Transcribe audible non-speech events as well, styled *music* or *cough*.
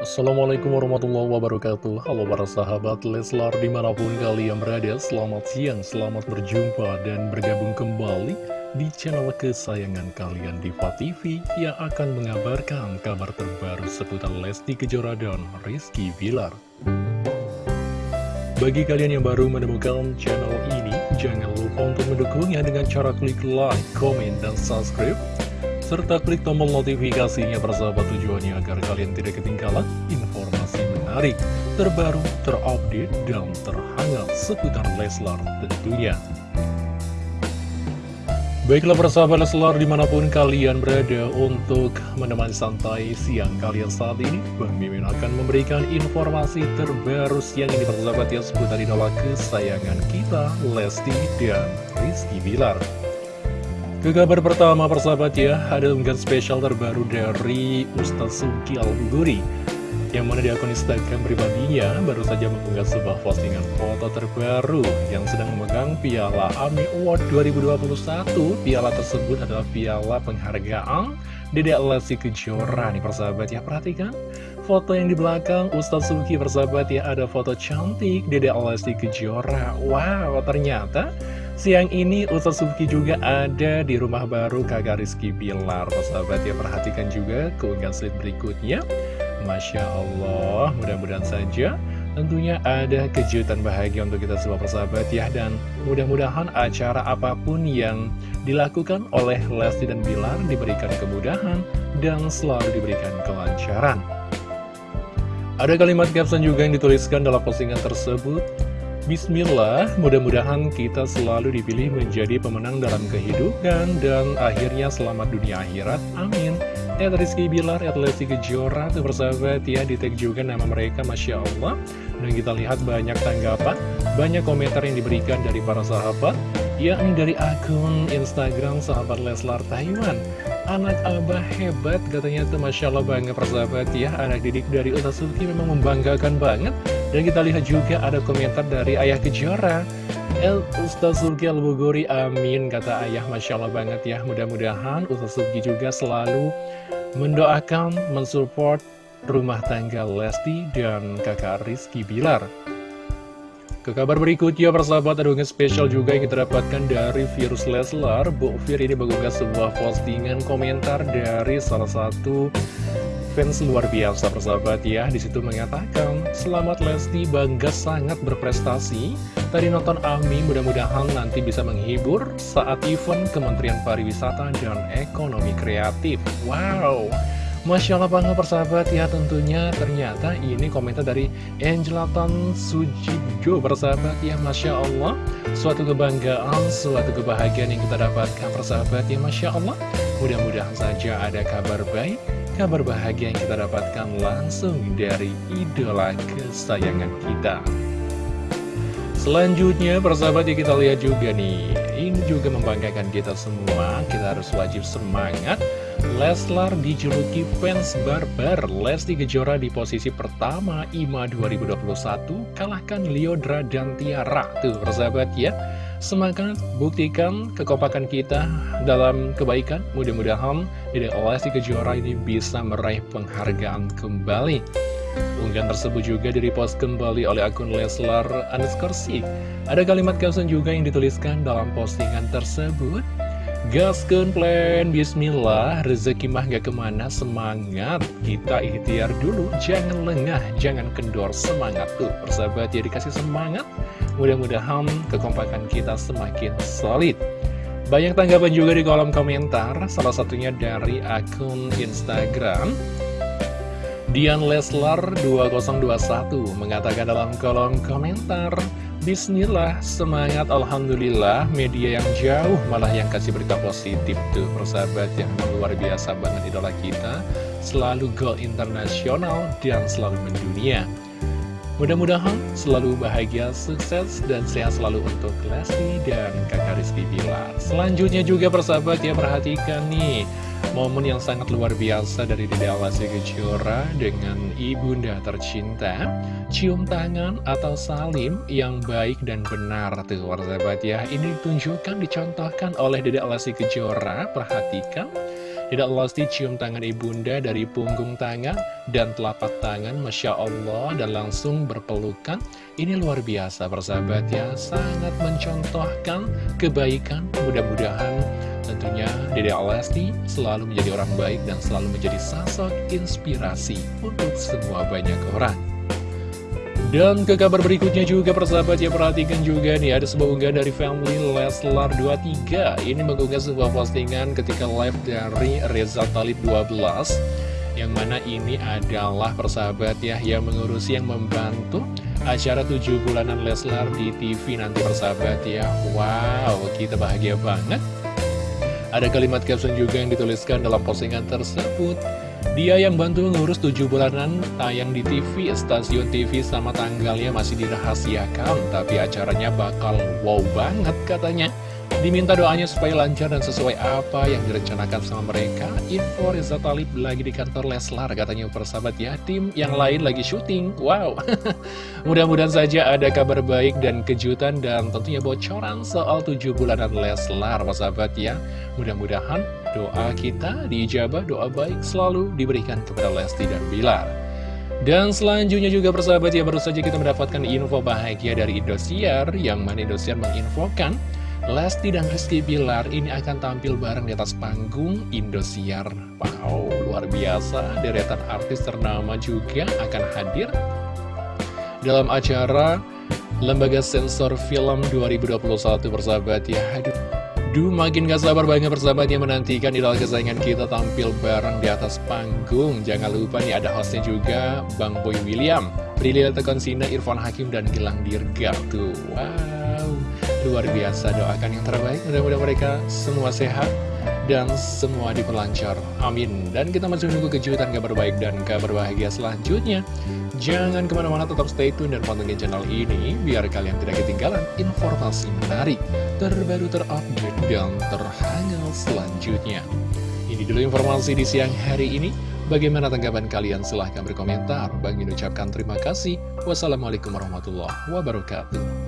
Assalamualaikum warahmatullahi wabarakatuh. Halo para sahabat Leslar di mana pun kalian berada Selamat siang, selamat berjumpa dan bergabung kembali di channel kesayangan kalian Diva TV Yang akan mengabarkan kabar terbaru seputar Lesti Kejora dan Rizky Bilar. Bagi kalian yang baru menemukan channel ini Jangan lupa untuk mendukungnya dengan cara klik like, komen, dan subscribe serta klik tombol notifikasinya persahabat tujuannya agar kalian tidak ketinggalan informasi menarik, terbaru, terupdate, dan terhangat seputar Leslar tentunya. Baiklah persahabat Leslar di mana pun kalian berada untuk menemani santai siang kalian saat ini Bang Mimin akan memberikan informasi terbaru siang ini persahabat ya seputar idola kesayangan kita Lesti dan Rizky Bilar ke kabar pertama persahabat ya, ada unggahan spesial terbaru dari Ustaz Suki Al-Buguri Yang mana di akun Instagram pribadinya baru saja mengunggah sebuah postingan foto terbaru Yang sedang memegang Piala AMI Award 2021 Piala tersebut adalah piala penghargaan Dedek Lesti Kejora. Nih persahabat ya, perhatikan Foto yang di belakang Ustaz Suki persahabat ya, ada foto cantik Dedek Lesti Kejora. Wow, ternyata Siang ini Ustaz Subki juga ada di rumah baru kakak Rizky Bilar Sahabat ya perhatikan juga keunggahan slide berikutnya. Masya Allah mudah-mudahan saja Tentunya ada kejutan bahagia untuk kita semua persahabat ya. Dan mudah-mudahan acara apa pun yang dilakukan oleh Lesti dan Bilar Diberikan kemudahan dan selalu diberikan kelancaran. Ada kalimat caption juga yang dituliskan dalam postingan tersebut Bismillah, mudah-mudahan kita selalu dipilih menjadi pemenang dalam kehidupan dan akhirnya selamat dunia akhirat. Amin. Ed Rizky Bilar, Ed Lesti Kejora, tuh bersahabat ya, di tag juga nama mereka, Masya Allah. Dan kita lihat banyak tanggapan, banyak komentar yang diberikan dari para sahabat, yakni dari akun Instagram sahabat Leslar Taiwan. Anak abah hebat, katanya tuh Masya Allah banget persahabat ya, anak didik dari Utasuki memang membanggakan banget. Dan kita lihat juga ada komentar dari Ayah Kejora. El Ustaz Sugi Al-Buguri, amin Kata Ayah, Masya Allah banget ya. Mudah-mudahan Ustaz Sugi juga selalu mendoakan, mensupport rumah tangga Lesti dan kakak Rizky Bilar. Ke kabar berikutnya, persahabat ada spesial juga yang kita dapatkan dari Virus Leslar. Bu Fir ini mengunggah sebuah postingan komentar dari salah satu fans luar biasa persahabat ya Di situ mengatakan Selamat Lesti bangga sangat berprestasi. Tadi nonton Ami mudah-mudahan nanti bisa menghibur Saat event Kementerian Pariwisata dan Ekonomi Kreatif. Wow. Masya Allah bangga persahabat ya tentunya. Ternyata ini komentar dari Angelatan Sujijo persahabat ya Masya Allah. Suatu kebanggaan, suatu kebahagiaan yang kita dapatkan persahabat ya Masya Allah. Mudah-mudahan saja ada kabar baik kabar bahagia yang kita dapatkan langsung dari idola kesayangan kita. Selanjutnya, persahabat ya kita lihat juga nih, ini juga membanggakan kita semua, kita harus wajib semangat. Leslar dijuluki fans barbar, Lesti Kejora di posisi pertama IMA 2021, kalahkan Liodra dan Tiara. Tuh, persahabat ya. Semangat, buktikan kekompakan kita dalam kebaikan. Mudah-mudahan Dede Lesti Kejora ini bisa meraih penghargaan kembali. Unggahan tersebut juga direpost kembali oleh akun Leslar Aneskorsi. Ada kalimat caption juga yang dituliskan dalam postingan tersebut. Gaskan plan, bismillah, rezeki mah gak ke mana, semangat. Kita ikhtiar dulu, jangan lengah, jangan kendor, semangat. Tuh Persahabat ya dikasih semangat. Mudah-mudahan kekompakan kita semakin solid. Banyak tanggapan juga di kolom komentar Salah satunya dari akun Instagram Dian Leslar 2021 mengatakan dalam kolom komentar Bismillah, semangat Alhamdulillah. Media yang jauh malah yang kasih berita positif tuh Persahabat yang luar biasa banget idola kita. Selalu go internasional dan selalu mendunia. Mudah-mudahan selalu bahagia, sukses, dan sehat selalu untuk Lesti dan kakak Rizky Bilar Selanjutnya juga persahabat ya perhatikan nih Momen yang sangat luar biasa dari Dede Lesti Kejora dengan ibunda tercinta Cium tangan atau salim yang baik dan benar tuh persahabat ya. Ini ditunjukkan, dicontohkan oleh Dede Lesti Kejora. Perhatikan Tidak Lesti cium tangan ibunda dari punggung tangan dan telapak tangan, Masya Allah, dan langsung berpelukan. Ini luar biasa, persahabat ya, sangat mencontohkan kebaikan. Mudah-mudahan tentunya Dede Lesti selalu menjadi orang baik dan selalu menjadi sosok inspirasi untuk semua banyak orang. Dan ke kabar berikutnya juga persahabat ya perhatikan juga nih ada sebuah unggahan dari family Leslar 23 Ini mengunggah sebuah postingan ketika live dari Reza Talib 12 Yang mana ini adalah persahabat ya yang mengurusi yang membantu acara 7 bulanan Leslar di TV nanti persahabat ya. Wow kita bahagia banget. Ada kalimat caption juga yang dituliskan dalam postingan tersebut dia yang bantu ngurus tujuh bulanan tayang di TV, stasiun TV sama tanggalnya masih dirahasiakan, tapi acaranya bakal wow banget katanya. Diminta doanya supaya lancar dan sesuai apa yang direncanakan sama mereka. Info Reza Talib lagi di kantor Leslar katanya persahabat ya. Tim yang lain lagi syuting. Wow. *laughs* Mudah-mudahan saja ada kabar baik dan kejutan dan tentunya bocoran soal tujuh bulanan Leslar persahabat ya. Mudah-mudahan doa kita diijabah, doa baik selalu diberikan kepada Lesti dan Bilar. Dan selanjutnya juga persahabat ya baru saja kita mendapatkan info bahagia dari Indosiar yang mana Indosiar menginfokan Lesti dan Rizky Bilar ini akan tampil bareng di atas panggung Indosiar. Wow, luar biasa. Deretan artis ternama juga akan hadir dalam acara Lembaga Sensor Film 2021 persahabat ya. Aduh, Duh, makin gak sabar banget persahabat yang menantikan idola kesayangan kita tampil bareng di atas panggung. Jangan lupa nih ada hostnya juga, Bang Boy William, Prilly Konsina, Irfan Hakim, dan Gilang Dirga. Tuh, wow. Luar biasa, doakan yang terbaik, mudah-mudahan mereka semua sehat dan semua diperlancar. Amin. Dan kita masih menunggu kejutan kabar baik dan kabar bahagia selanjutnya. Jangan ke mana-mana, tetap stay tune dan pantengin channel ini, biar kalian tidak ketinggalan informasi menarik, terbaru terupdate, dan terhangat selanjutnya. Ini dulu informasi di siang hari ini. Bagaimana tanggapan kalian? Silahkan berkomentar. Bagi ucapkan terima kasih. Wassalamualaikum warahmatullahi wabarakatuh.